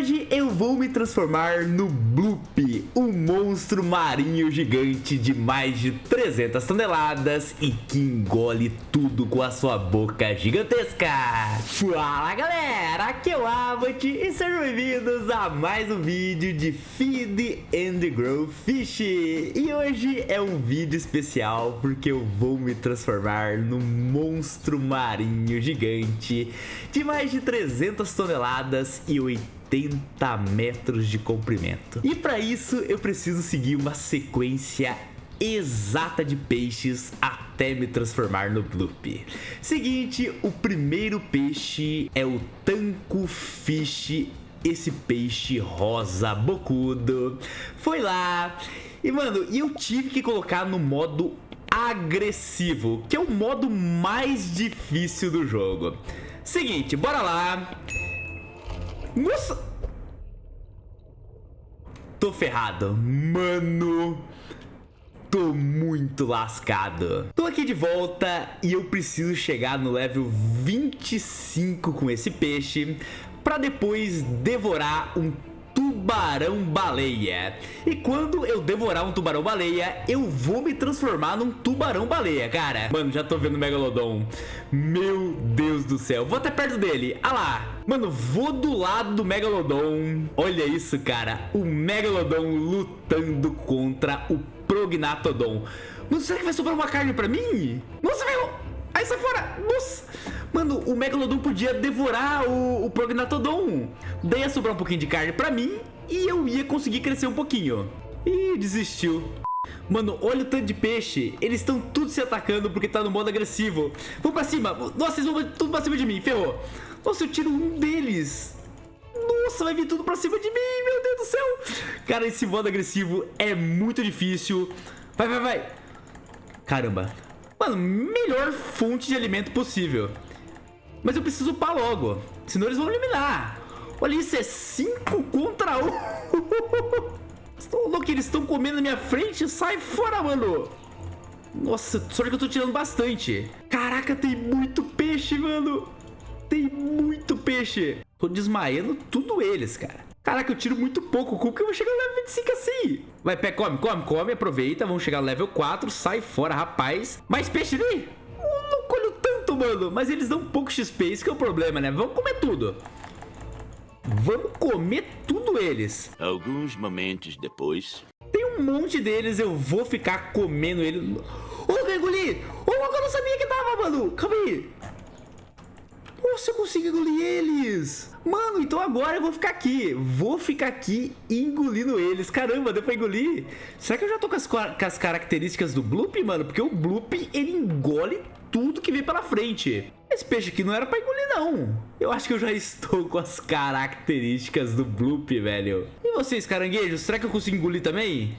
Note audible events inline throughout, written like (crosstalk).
hoje eu vou me transformar no Bloop, um monstro marinho gigante de mais de 300 toneladas e que engole tudo com a sua boca gigantesca. Fala galera, aqui é o Abbott e sejam bem-vindos a mais um vídeo de Feed and Grow Fish. E hoje é um vídeo especial porque eu vou me transformar num monstro marinho gigante de mais de 300 toneladas e 80 metros de comprimento. E para isso eu preciso seguir uma sequência exata de peixes até me transformar no Bloop. Seguinte, o primeiro peixe é o Tanco Fish, esse peixe rosa bocudo. Foi lá e, mano, eu tive que colocar no modo agressivo, que é o modo mais difícil do jogo. Seguinte, bora lá. Nossa! Tô ferrado. Mano... Tô muito lascado. Tô aqui de volta e eu preciso chegar no level 25 com esse peixe para depois devorar um tubarão-baleia. E quando eu devorar um tubarão-baleia, eu vou me transformar num tubarão-baleia, cara. Mano, já tô vendo o Megalodon. Meu Deus do céu. Vou até perto dele. Ah lá. Mano, vou do lado do Megalodon. Olha isso, cara. O Megalodon lutando contra o Prognatodon. Mano, será que vai sobrar uma carne pra mim? Nossa, velho. Aí sai fora. Nossa. Mano, o Megalodon podia devorar o, o Prognatodon. Daí ia sobrar um pouquinho de carne pra mim e eu ia conseguir crescer um pouquinho. Ih, desistiu. Mano, olha o tanto de peixe. Eles estão tudo se atacando porque tá no modo agressivo. Vamos pra cima. Nossa, eles vão tudo pra cima de mim. Ferrou. Nossa, eu tiro um deles. Nossa, vai vir tudo pra cima de mim. Meu Deus do céu. Cara, esse modo agressivo é muito difícil. Vai, vai, vai. Caramba. Mano, melhor fonte de alimento possível. Mas eu preciso upar logo. Senão eles vão eliminar. Olha isso, é 5 contra 1. Um. (laughs) Estou louco, eles estão comendo na minha frente. Sai fora, mano. Nossa, sorte que eu tô tirando bastante. Caraca, tem muito peixe, mano. Tem muito peixe. Tô desmaiando tudo eles, cara. Caraca, eu tiro muito pouco. Como que eu vou chegar no level 25 assim? Vai, pé, come, come, come, aproveita. Vamos chegar no level 4. Sai fora, rapaz. Mais peixe ali? mano. Mas eles dão pouco XP, isso que é o problema, né? Vamos comer tudo. Vamos comer tudo eles. Alguns momentos depois... Tem um monte deles, eu vou ficar comendo eles. Ô, engolir! Ô, oh, eu não sabia que tava, mano! Calma aí! Nossa, eu consigo engolir eles! Mano, então agora eu vou ficar aqui. Vou ficar aqui engolindo eles. Caramba, deu pra engolir? Será que eu já tô com as, com as características do Bloop, mano? Porque o Bloop, ele engole tudo que vem pela frente. Esse peixe aqui não era pra engolir, não. Eu acho que eu já estou com as características do Bloop, velho. E vocês, caranguejos, será que eu consigo engolir também?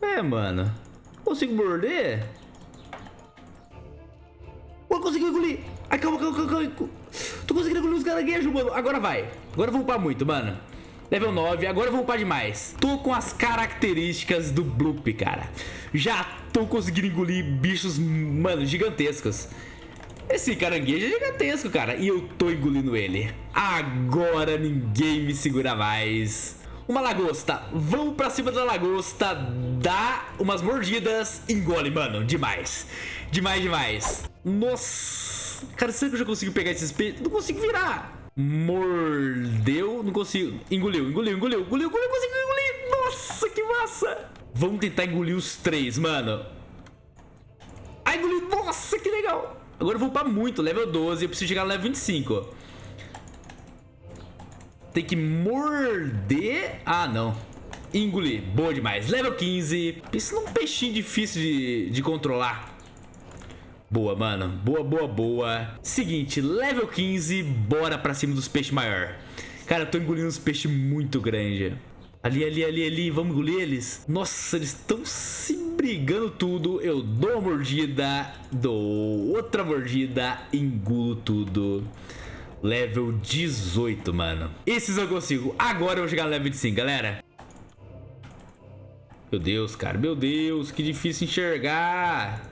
É, mano. Consigo morder? Eu consigo engolir. Ai, calma, calma, calma, calma. Tô conseguindo engolir os caranguejos, mano. Agora vai. Agora eu vou upar muito, mano. Level 9, agora eu vou upar demais. Tô com as características do Bloop, cara. Já tô conseguindo engolir bichos, mano, gigantescos. Esse caranguejo é gigantesco, cara. E eu tô engolindo ele. Agora ninguém me segura mais. Uma lagosta. Vamos pra cima da lagosta. Dá umas mordidas. Engole, mano. Demais. Demais, demais. Nossa. Cara, será que eu já consigo pegar esses peixes? Não consigo virar. Mordeu. Não consigo. Engoliu, engoliu, engoliu, engoliu, engoliu. Consigo engolir. Nossa, que massa. Vamos tentar engolir os três, mano. Ai, engoliu. Nossa, que legal. Agora eu vou upar muito. Level 12. Eu preciso chegar no level 25. Tem que morder. Ah, não. Engolir. Boa demais. Level 15. Pensa num peixinho difícil de, de controlar. Boa, mano. Boa, boa, boa. Seguinte, level 15. Bora pra cima dos peixes maior. Cara, eu tô engolindo uns peixes muito grandes. Ali, ali, ali, ali. Vamos engolir eles? Nossa, eles estão se brigando tudo. Eu dou uma mordida, dou outra mordida, engulo tudo. Level 18, mano. Esses eu consigo. Agora eu vou chegar no level 25, galera. Meu Deus, cara. Meu Deus, que difícil enxergar.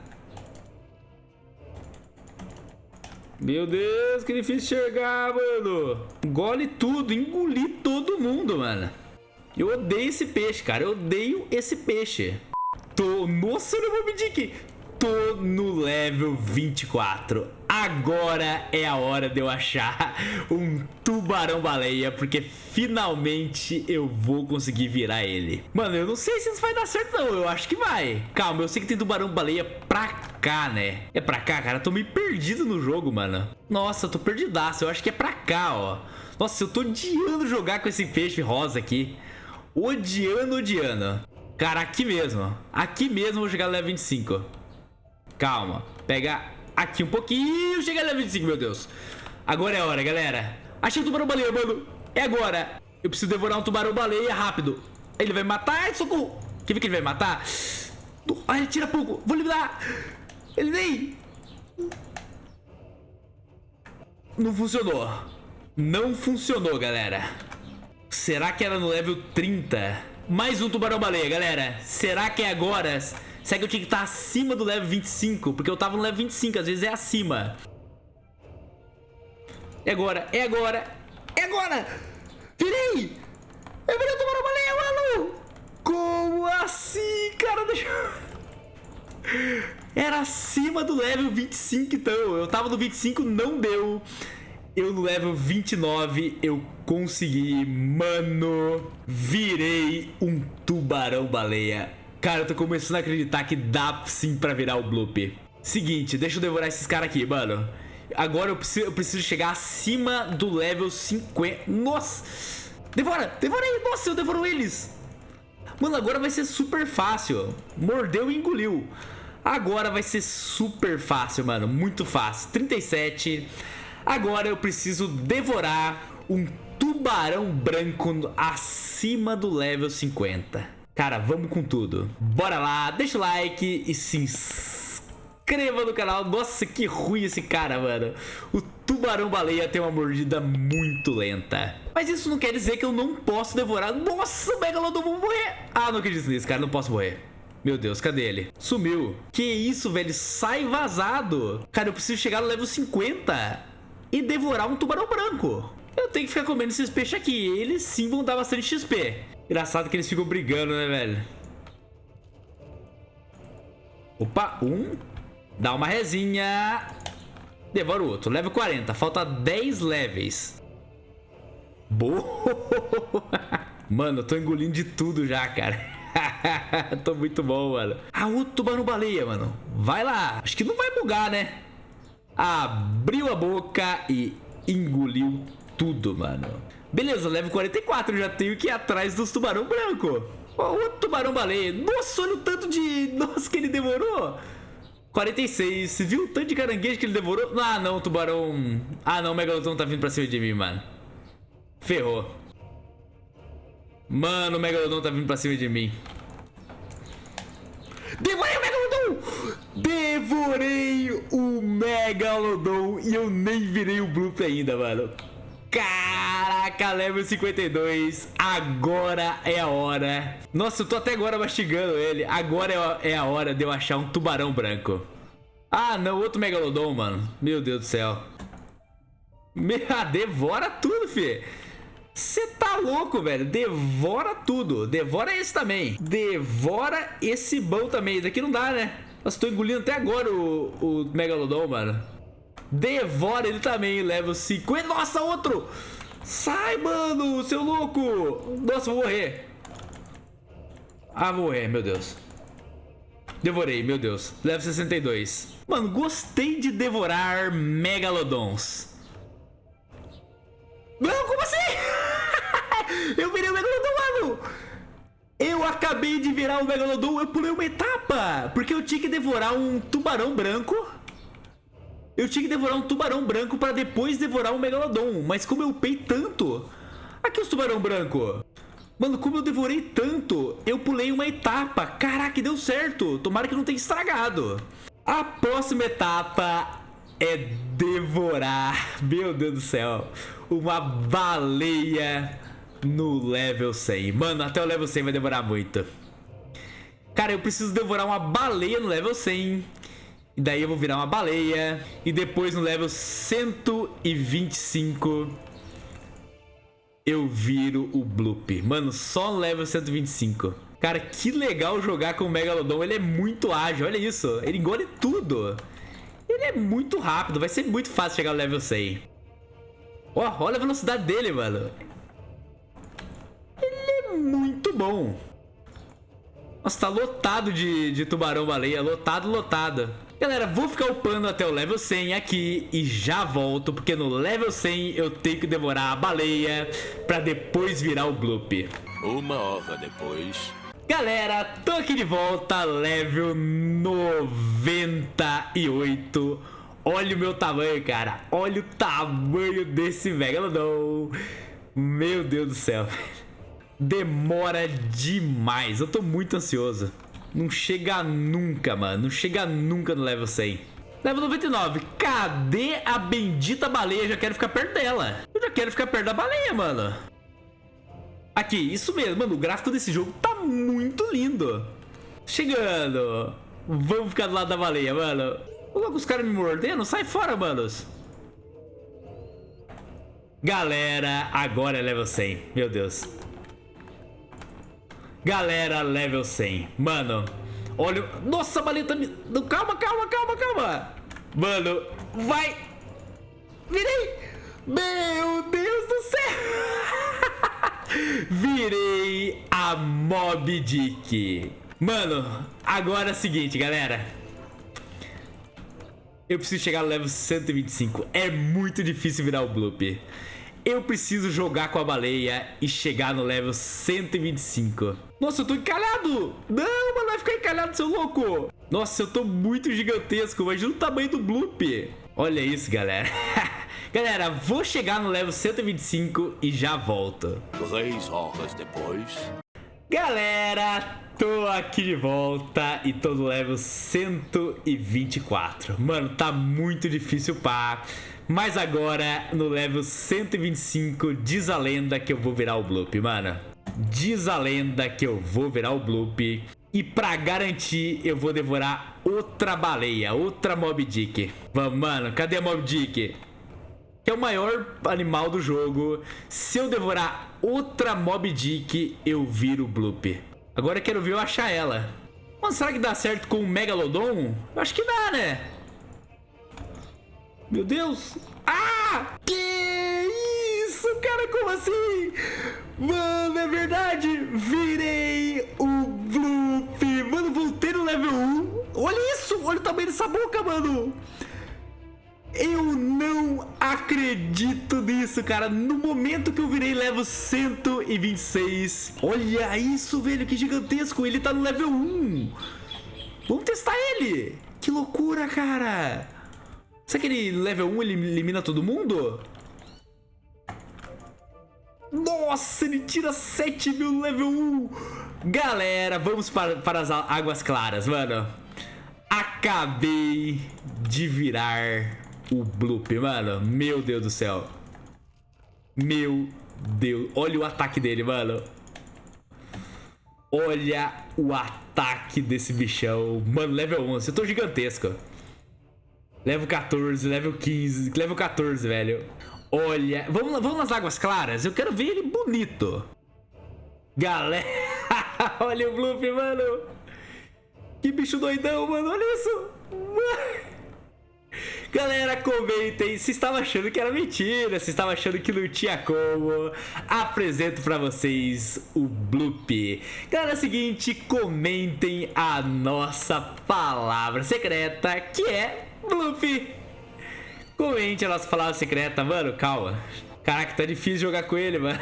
Meu Deus, que difícil enxergar, mano. Engole tudo, engoli todo mundo, mano. Eu odeio esse peixe, cara. Eu odeio esse peixe. Tô... Nossa, não vou medir Tô no level 24. Agora é a hora de eu achar um tubarão-baleia, porque finalmente eu vou conseguir virar ele. Mano, eu não sei se isso vai dar certo não, eu acho que vai. Calma, eu sei que tem tubarão-baleia pra cá, né? É pra cá, cara? Eu tô meio perdido no jogo, mano. Nossa, eu tô perdidaço, eu acho que é pra cá, ó. Nossa, eu tô odiando jogar com esse peixe rosa aqui. Odiando, odiando. Cara, aqui mesmo. Aqui mesmo eu vou chegar no level 25. Calma. Pega aqui um pouquinho. Chega no level 25, meu Deus. Agora é a hora, galera. Achei o tubarão-baleia, mano. É agora. Eu preciso devorar um tubarão-baleia rápido. Ele vai me matar. Ai, socorro. Quer ver que ele vai me matar? Ai, ele tira pouco. Vou eliminar. Ele nem... Não funcionou. Não funcionou, galera. Será que era no level 30? Mais um tubarão-baleia, galera. Será que é agora? Será que eu tinha que estar acima do level 25? Porque eu tava no level 25, às vezes é acima. É agora, é agora, é agora! Virei! Eu virei o tubarão-baleia, mano! Como assim, cara? Deixa eu... Era acima do level 25, então. Eu tava no 25, não deu. Eu no level 29, eu consegui, mano, virei um tubarão-baleia. Cara, eu tô começando a acreditar que dá sim pra virar o Bloop. Seguinte, deixa eu devorar esses caras aqui, mano. Agora eu preciso, eu preciso chegar acima do level 50. Nossa! Devora! Devorei! Nossa, eu devoro eles! Mano, agora vai ser super fácil. Mordeu e engoliu. Agora vai ser super fácil, mano. Muito fácil. 37. Agora eu preciso devorar um tubarão branco acima do level 50. Cara, vamos com tudo. Bora lá, deixa o like e se inscreva no canal. Nossa, que ruim esse cara, mano. O tubarão-baleia tem uma mordida muito lenta. Mas isso não quer dizer que eu não posso devorar. Nossa, o Megalodon, vou morrer. Ah, não acredito nisso, cara. Não posso morrer. Meu Deus, cadê ele? Sumiu. Que isso, velho? Sai vazado. Cara, eu preciso chegar no level 50 e devorar um tubarão branco. Eu tenho que ficar comendo esses peixes aqui. Eles sim vão dar bastante XP. Engraçado que eles ficam brigando, né, velho? Opa, um. Dá uma resinha. Devora o outro. Level 40. Falta 10 levels. Boa! (laughs) Mano, eu tô engolindo de tudo já, cara. (laughs) tô muito bom, mano. Ah, outro tubarão-baleia, mano. Vai lá. Acho que não vai bugar, né? Abriu a boca e engoliu tudo, mano. Beleza, level 44, já tenho que ir atrás dos tubarão branco. O tubarão baleia. Nossa, olha o tanto de... (laughs) Nossa, que ele demorou. 46. Você viu o tanto de caranguejo que ele devorou? Ah, não, tubarão... Ah, não, o Megalodon tá vindo pra cima de mim, mano. Ferrou. Mano, o Megalodon tá vindo pra cima de mim. Devorei o Megalodon! Devorei o Megalodon e eu nem virei o Bloop ainda, mano. Caraca, level 52. Agora é a hora. Nossa, eu tô até agora mastigando ele. Agora é a hora de eu achar um tubarão branco. Ah, não, outro Megalodon, mano. Meu Deus do céu. Me... (laughs) Devora tudo, fi. Você tá louco, velho. Devora tudo. Devora esse também. Devora esse bom também. Isso aqui não dá, né? Nossa, tô engolindo até agora o, o Megalodon, mano. Devora ele também, level 50. Nossa, outro! Sai, mano, seu louco! Nossa, vou morrer. Ah, vou morrer, meu Deus. Devorei, meu Deus. Level 62. Mano, gostei de devorar Megalodons. Não, como assim? (laughs) Eu virei o Megalodon, mano! Eu acabei de virar o Megalodon, eu pulei uma etapa. Porque eu tinha que devorar um tubarão branco. Eu tinha que devorar um tubarão branco para depois devorar um Megalodon. Mas como eu upei tanto... Aqui os tubarão branco. Mano, como eu devorei tanto, eu pulei uma etapa. Caraca, deu certo. Tomara que não tenha estragado. A próxima etapa é devorar, meu Deus do céu, uma baleia no level 100. Mano, até o level 100 vai demorar muito. Cara, eu preciso devorar uma baleia no level 100. E daí eu vou virar uma baleia. E depois no level 125 eu viro o Bloop. Mano, só no level 125. Cara, que legal jogar com o Megalodon. Ele é muito ágil, olha isso. Ele engole tudo. Ele é muito rápido, vai ser muito fácil chegar no level 100. Ó, olha a velocidade dele, mano. Ele é muito bom. Nossa, tá lotado de, de tubarão-baleia. Lotado, lotado. Galera, vou ficar upando até o level 100 aqui e já volto, porque no level 100 eu tenho que devorar a baleia pra depois virar o Bloop. Uma hora depois... Galera, tô aqui de volta, level 98. Olha o meu tamanho, cara. Olha o tamanho desse Megalodon. Meu Deus do céu. Demora demais. Eu tô muito ansioso. Não chega nunca, mano. Não chega nunca no level 100. Level 99. Cadê a bendita baleia? Eu já quero ficar perto dela. Eu já quero ficar perto da baleia, mano. Aqui, isso mesmo, mano. O gráfico desse jogo tá muito lindo. Chegando. Vamos ficar do lado da baleia, mano. Logo os caras me mordendo. Sai fora, manos. Galera, agora é level 100. Meu Deus. Galera, level 100. Mano, olha... Nossa, a baleia tá me... Calma, calma, calma, calma. Mano, vai. Virei. Meu Deus do céu. (laughs) Virei a Mob Dick. Mano, agora é o seguinte, galera. Eu preciso chegar no level 125. É muito difícil virar o Bloop. Eu preciso jogar com a baleia e chegar no level 125. Nossa, eu tô encalhado. Não, mano, vai ficar encalhado, seu louco. Nossa, eu tô muito gigantesco. Imagina o tamanho do Bloop. Olha isso, galera. (laughs) Galera, vou chegar no level 125 e já volto. Três horas depois. Galera, tô aqui de volta e tô no level 124. Mano, tá muito difícil pá. Mas agora, no level 125, diz a lenda que eu vou virar o Bloop, mano. Diz a lenda que eu vou virar o Bloop. E pra garantir, eu vou devorar outra baleia, outra Mob Dick. Vamos, mano, cadê a Mob Dick? Que é o maior animal do jogo. Se eu devorar outra Mob Dick, eu viro Bloop. Agora eu quero ver eu achar ela. Mano, será que dá certo com o Megalodon? Eu acho que dá, né? Meu Deus. Ah! Que isso, cara? Como assim? Mano, é verdade. Virei o Bloop. Mano, voltei no level 1. Olha isso. Olha o tamanho dessa boca, mano. Eu não acredito nisso, cara. No momento que eu virei level 126. Olha isso, velho, que gigantesco. Ele tá no level 1. Vamos testar ele. Que loucura, cara. Será que ele level 1 ele elimina todo mundo? Nossa, ele tira 7 mil level 1. Galera, vamos para, para as águas claras, mano. Acabei de virar o Bloop, mano. Meu Deus do céu. Meu Deus. Olha o ataque dele, mano. Olha o ataque desse bichão. Mano, level 11. Eu tô gigantesco. Level 14, level 15, level 14, velho. Olha. Vamos, vamos nas águas claras. Eu quero ver ele bonito. Galera. (laughs) Olha o Bloop, mano. Que bicho doidão, mano. Olha isso. Mano. Galera, comentem se estava achando que era mentira, se estava achando que não tinha como. Apresento para vocês o Bloop. Galera, é o seguinte, comentem a nossa palavra secreta, que é Bloop. Comente a nossa palavra secreta, mano, calma. Caraca, tá difícil jogar com ele, mano.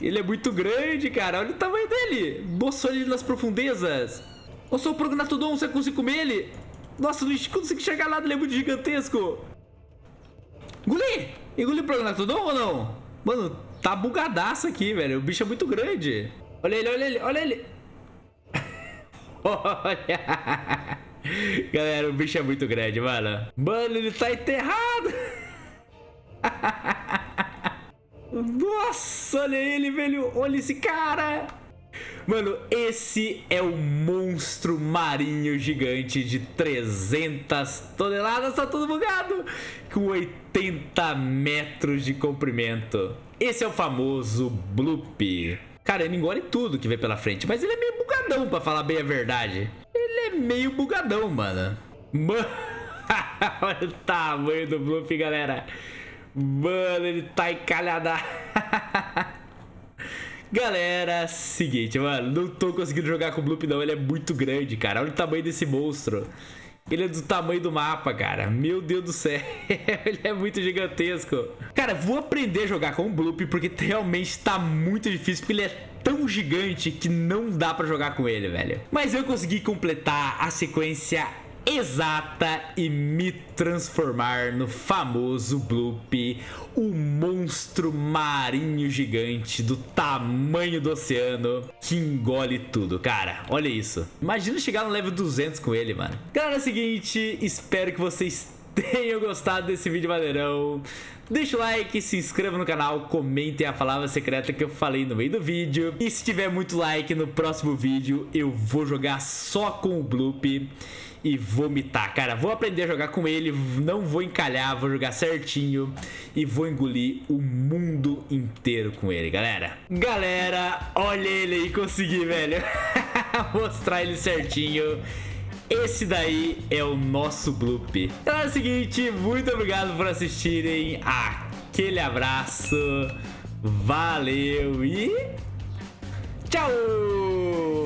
Ele é muito grande, cara. Olha o tamanho dele. Boçou ele nas profundezas. Eu sou o Prognatodon, você consegue comer ele? Nossa, não consigo chegar lá, é muito gigantesco. Engoli! Engoli o Prognatodon ou não? Mano, tá bugadaço aqui, velho. O bicho é muito grande. Olha ele, olha ele, olha ele. (laughs) olha. Galera, o bicho é muito grande, mano. Mano, ele tá enterrado. (laughs) Nossa, olha ele, velho. Olha esse cara. Mano, esse é o monstro marinho gigante de 300 toneladas, tá todo bugado, com 80 metros de comprimento. Esse é o famoso Bloop. Cara, ele engole tudo que vem pela frente, mas ele é meio bugadão, pra falar bem a verdade. Ele é meio bugadão, mano. Mano, (laughs) olha o tamanho do Bloop, galera. Mano, ele tá encalhada. (laughs) Galera, seguinte, mano, não tô conseguindo jogar com o Bloop não, ele é muito grande, cara. Olha o tamanho desse monstro. Ele é do tamanho do mapa, cara. Meu Deus do céu. (laughs) ele é muito gigantesco. Cara, vou aprender a jogar com o Bloop porque realmente tá muito difícil. Porque ele é tão gigante que não dá pra jogar com ele, velho. Mas eu consegui completar a sequência exata e me transformar no famoso Bloop, o monstro marinho gigante do tamanho do oceano que engole tudo, cara. Olha isso. Imagina chegar no level 200 com ele, mano. Galera, é o seguinte, espero que vocês tenham gostado desse vídeo maneirão. Deixa o like, se inscreva no canal, comentem a palavra secreta que eu falei no meio do vídeo. E se tiver muito like no próximo vídeo, eu vou jogar só com o Bloop e vomitar. Cara, vou aprender a jogar com ele, não vou encalhar, vou jogar certinho e vou engolir o mundo inteiro com ele, galera. Galera, olha ele aí, consegui, velho. (laughs) Mostrar ele certinho. Esse daí é o nosso bloop. Então é o seguinte, muito obrigado por assistirem. Aquele abraço. Valeu e tchau!